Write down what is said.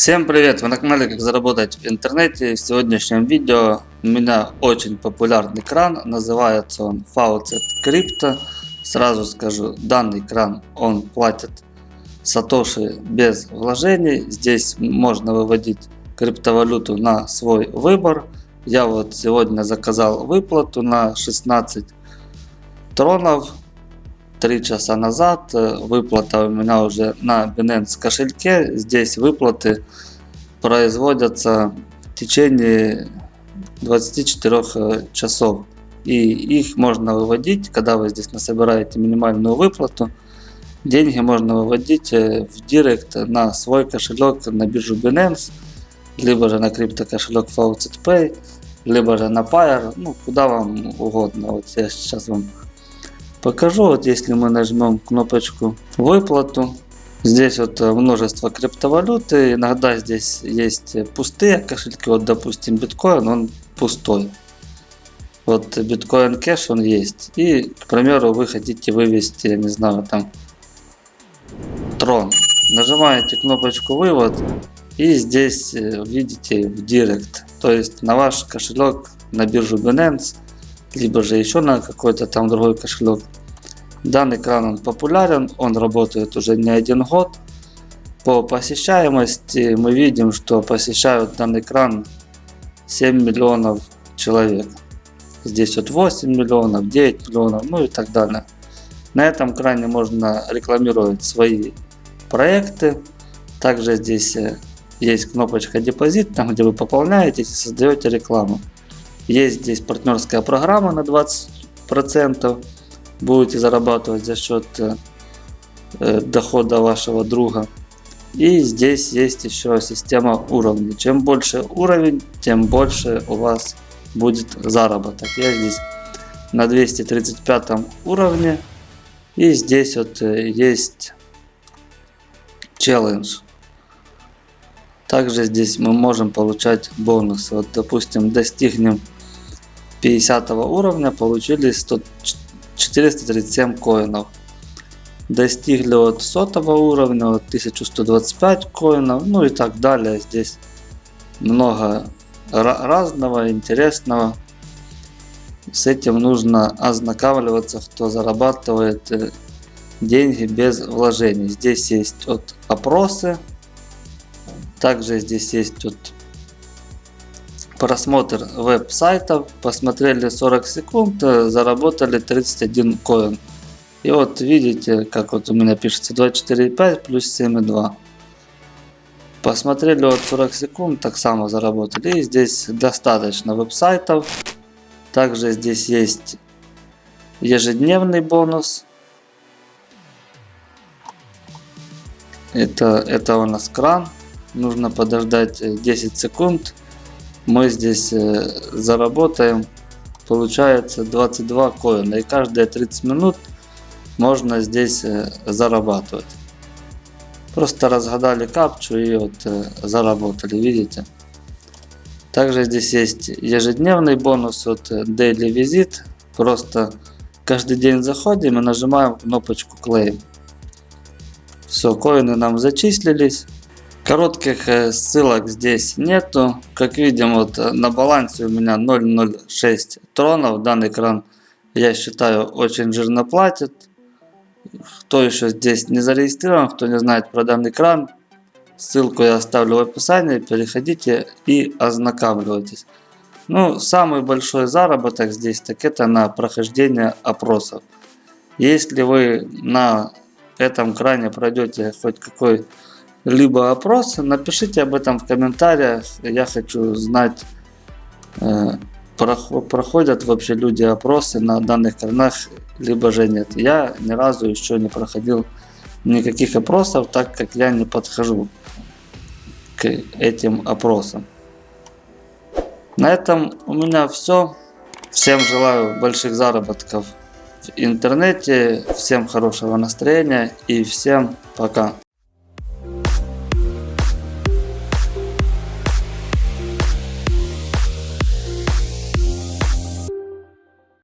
Всем привет! Вы на канале Как заработать в интернете. В сегодняшнем видео у меня очень популярный кран. Называется он Faucet Crypto. Сразу скажу, данный кран он платит сатоши без вложений. Здесь можно выводить криптовалюту на свой выбор. Я вот сегодня заказал выплату на 16 тронов 3 часа назад. Выплата у меня уже на Binance кошельке. Здесь выплаты производятся в течение 24 э, часов. И их можно выводить, когда вы здесь насобираете минимальную выплату. Деньги можно выводить э, в директ на свой кошелек на биржу Binance, либо же на крипто кошелек Faucet Pay, либо же на Pair, ну куда вам угодно. Вот я сейчас вам покажу. Вот если мы нажмем кнопочку выплату, здесь вот э, множество криптовалюты. Иногда здесь есть пустые кошельки. Вот допустим биткоин, он пустой. Вот биткоин кэш он есть. И, к примеру, вы хотите вывести, я не знаю, там трон. Нажимаете кнопочку вывод. И здесь э, видите в директ. То есть на ваш кошелек на биржу Binance либо же еще на какой-то там другой кошелек. Данный кран он популярен, он работает уже не один год. По посещаемости мы видим, что посещают данный кран 7 миллионов человек. Здесь вот 8 миллионов, 9 миллионов, ну и так далее. На этом кране можно рекламировать свои проекты. Также здесь э, есть кнопочка депозит, там где вы пополняетесь и создаете рекламу. Есть здесь партнерская программа на 20%. Будете зарабатывать за счет э, э, дохода вашего друга. И здесь есть еще система уровней. Чем больше уровень, тем больше у вас будет заработок. Я здесь на 235 уровне. И здесь вот э, есть челлендж. Также здесь мы можем получать бонусы. Вот допустим достигнем 50 уровня получили 100, 437 коинов. Достигли от 100 уровня от 1125 коинов, ну и так далее. Здесь много разного, интересного. С этим нужно ознакомливаться, кто зарабатывает э, деньги без вложений. Здесь есть от опросы. Также здесь есть вот просмотр веб-сайтов, посмотрели 40 секунд, э, заработали 31 коин. И вот видите, как вот у меня пишется 24,5 плюс 7,2. Посмотрели вот 40 секунд, так само заработали. И здесь достаточно веб-сайтов. Также здесь есть ежедневный бонус. Это, это у нас кран. Нужно подождать 10 секунд мы здесь э, заработаем. Получается 22 коина. И каждые 30 минут можно здесь э, зарабатывать. Просто разгадали капчу и вот э, заработали видите? Также здесь есть ежедневный бонус от daily visit. Просто каждый день заходим и нажимаем кнопочку claim. Все коины нам зачислились Коротких э, ссылок здесь нету. Как видим, вот э, на балансе у меня 0.06 тронов. Данный кран, я считаю, очень жирно платит. Кто еще здесь не зарегистрирован, кто не знает про данный кран, ссылку я оставлю в описании. Переходите и ознакомьтесь. Ну, самый большой заработок здесь, так это на прохождение опросов. Если вы на этом кране пройдете хоть какой либо опрос, напишите об этом в комментариях. Я хочу знать, э, проходят вообще люди опросы на данных кранах, либо же нет. Я ни разу еще не проходил никаких опросов, так как я не подхожу к этим опросам. На этом у меня все. Всем желаю больших заработков в интернете, всем хорошего настроения и всем пока.